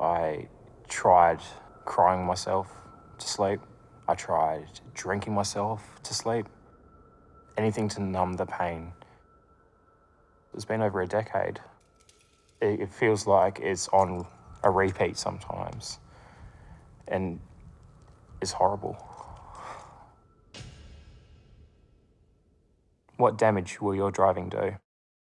I tried crying myself to sleep. I tried drinking myself to sleep. Anything to numb the pain. It's been over a decade. It, feels like it's on a repeat sometimes. And it's horrible. What damage will your driving do?